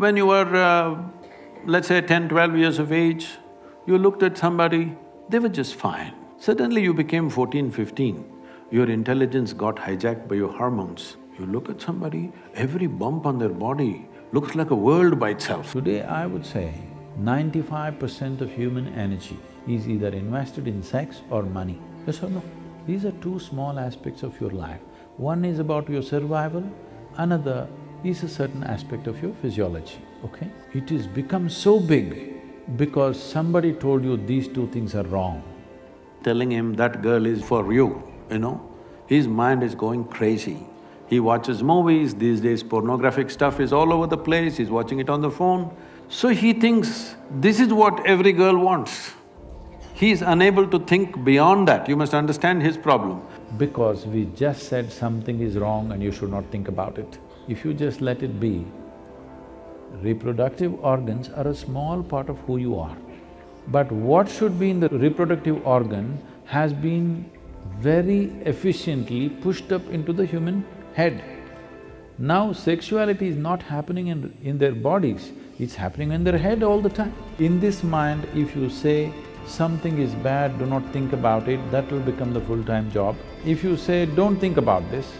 when you were, uh, let's say 10, 12 years of age, you looked at somebody, they were just fine. Suddenly you became 14, 15, your intelligence got hijacked by your hormones. You look at somebody, every bump on their body looks like a world by itself. Today I would say ninety-five percent of human energy is either invested in sex or money. Yes or no? These are two small aspects of your life. One is about your survival, another is a certain aspect of your physiology, okay? It is become so big because somebody told you these two things are wrong. Telling him that girl is for you, you know, his mind is going crazy. He watches movies, these days pornographic stuff is all over the place, he's watching it on the phone. So he thinks, this is what every girl wants. He is unable to think beyond that, you must understand his problem. Because we just said something is wrong and you should not think about it. If you just let it be, reproductive organs are a small part of who you are. But what should be in the reproductive organ has been very efficiently pushed up into the human head. Now sexuality is not happening in, in their bodies, it's happening in their head all the time. In this mind, if you say something is bad, do not think about it, that will become the full-time job. If you say, don't think about this,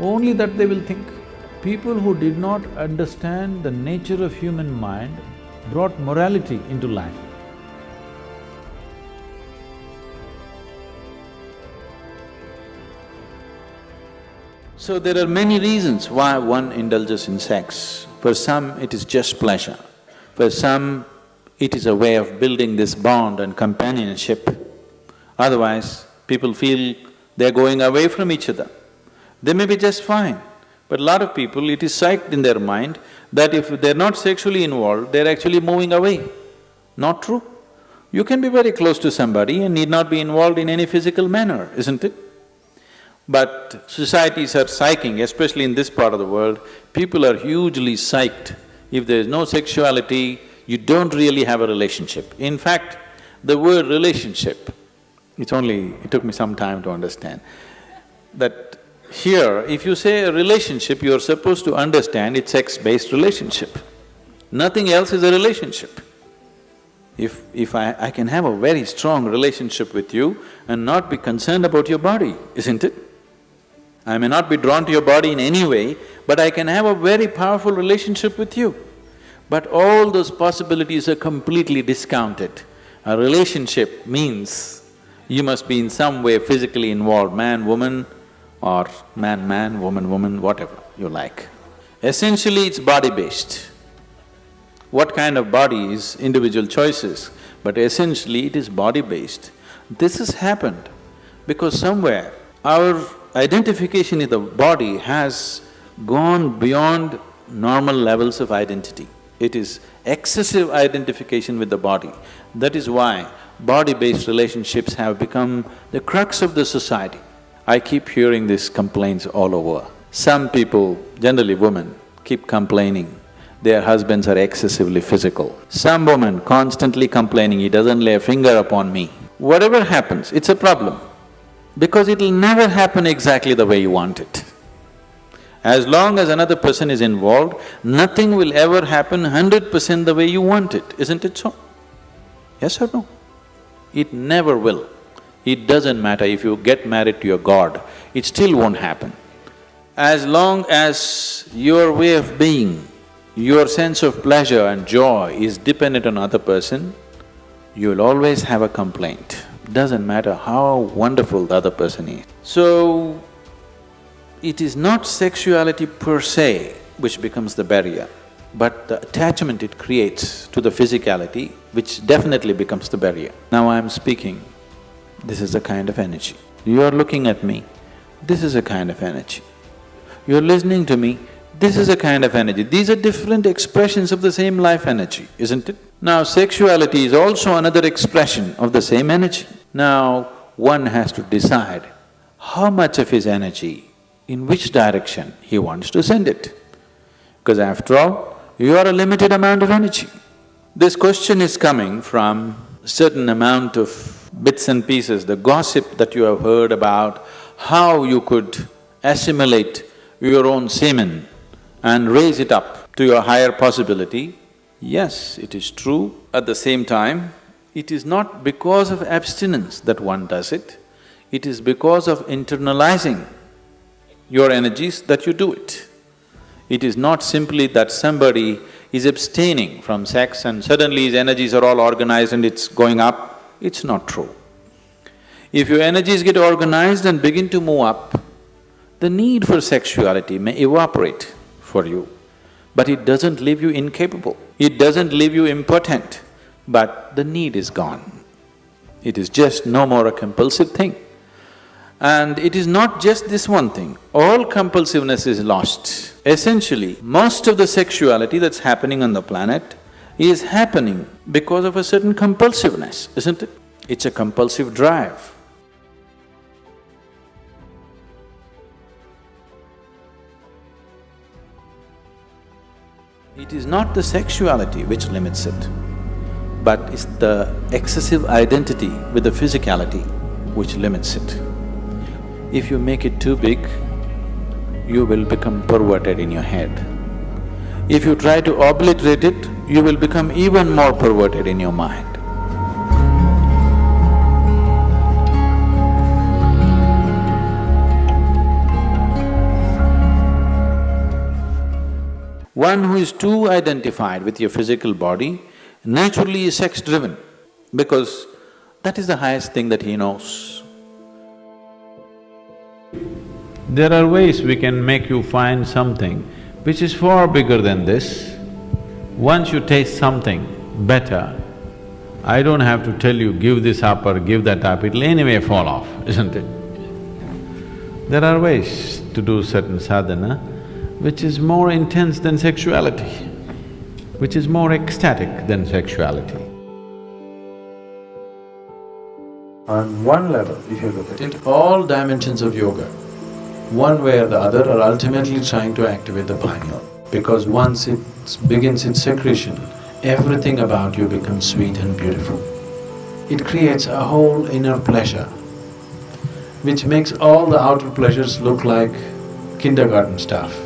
only that they will think. People who did not understand the nature of human mind brought morality into life. So there are many reasons why one indulges in sex. For some, it is just pleasure. For some, it is a way of building this bond and companionship. Otherwise, people feel they're going away from each other. They may be just fine, but a lot of people, it is psyched in their mind that if they're not sexually involved, they're actually moving away. Not true. You can be very close to somebody and need not be involved in any physical manner, isn't it? But societies are psyching, especially in this part of the world, people are hugely psyched. If there is no sexuality, you don't really have a relationship. In fact, the word relationship, it's only… it took me some time to understand, that here, if you say a relationship, you're supposed to understand it's sex-based relationship. Nothing else is a relationship. If… if I… I can have a very strong relationship with you and not be concerned about your body, isn't it? I may not be drawn to your body in any way, but I can have a very powerful relationship with you. But all those possibilities are completely discounted. A relationship means you must be in some way physically involved, man, woman, or man, man, woman, woman, whatever you like. Essentially, it's body-based. What kind of body is individual choices, but essentially it is body-based. This has happened because somewhere our identification in the body has gone beyond normal levels of identity. It is excessive identification with the body. That is why body-based relationships have become the crux of the society. I keep hearing these complaints all over. Some people, generally women, keep complaining their husbands are excessively physical. Some woman constantly complaining, he doesn't lay a finger upon me. Whatever happens, it's a problem because it'll never happen exactly the way you want it. As long as another person is involved, nothing will ever happen hundred percent the way you want it, isn't it so? Yes or no? It never will. It doesn't matter if you get married to your god, it still won't happen. As long as your way of being, your sense of pleasure and joy is dependent on other person, you'll always have a complaint doesn't matter how wonderful the other person is. So, it is not sexuality per se which becomes the barrier, but the attachment it creates to the physicality which definitely becomes the barrier. Now I'm speaking, this is a kind of energy. You're looking at me, this is a kind of energy. You're listening to me, this is a kind of energy. These are different expressions of the same life energy, isn't it? Now, sexuality is also another expression of the same energy. Now, one has to decide how much of his energy, in which direction he wants to send it. Because after all, you are a limited amount of energy. This question is coming from certain amount of bits and pieces, the gossip that you have heard about how you could assimilate your own semen and raise it up to your higher possibility, yes, it is true. At the same time, it is not because of abstinence that one does it, it is because of internalizing your energies that you do it. It is not simply that somebody is abstaining from sex and suddenly his energies are all organized and it's going up, it's not true. If your energies get organized and begin to move up, the need for sexuality may evaporate for you, but it doesn't leave you incapable, it doesn't leave you impotent, but the need is gone. It is just no more a compulsive thing. And it is not just this one thing, all compulsiveness is lost. Essentially, most of the sexuality that's happening on the planet is happening because of a certain compulsiveness, isn't it? It's a compulsive drive. It is not the sexuality which limits it, but it's the excessive identity with the physicality which limits it. If you make it too big, you will become perverted in your head. If you try to obliterate it, you will become even more perverted in your mind. One who is too identified with your physical body naturally is sex-driven because that is the highest thing that he knows. There are ways we can make you find something which is far bigger than this. Once you taste something better, I don't have to tell you, give this up or give that up, it'll anyway fall off, isn't it? There are ways to do certain sadhana which is more intense than sexuality, which is more ecstatic than sexuality. On one level, if you look at it, all dimensions of yoga, one way or the other are ultimately trying to activate the pineal. Because once it begins its secretion, everything about you becomes sweet and beautiful. It creates a whole inner pleasure, which makes all the outer pleasures look like kindergarten stuff.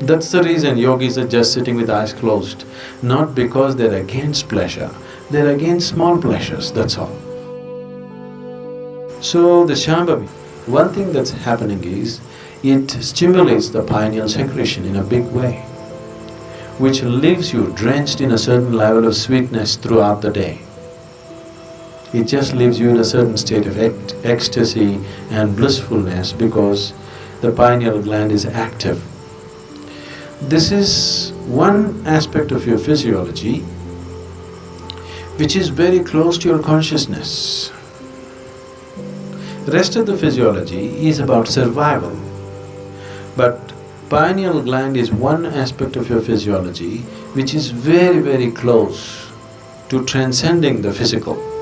That's the reason yogis are just sitting with eyes closed, not because they're against pleasure, they're against small pleasures, that's all. So the Shambhavi, one thing that's happening is, it stimulates the pineal secretion in a big way, which leaves you drenched in a certain level of sweetness throughout the day. It just leaves you in a certain state of ec ecstasy and blissfulness because the pineal gland is active this is one aspect of your physiology which is very close to your consciousness. Rest of the physiology is about survival. But pineal gland is one aspect of your physiology which is very, very close to transcending the physical.